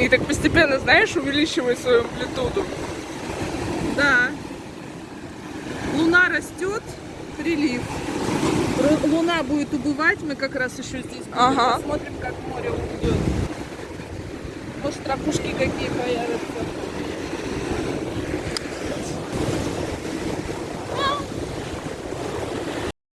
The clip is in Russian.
И так постепенно, знаешь, увеличивай свою амплитуду. Да. Луна растет, прилив. Луна будет убывать, мы как раз еще здесь. Ага. Посмотрим, как море уйдет. Может, ракушки какие появятся.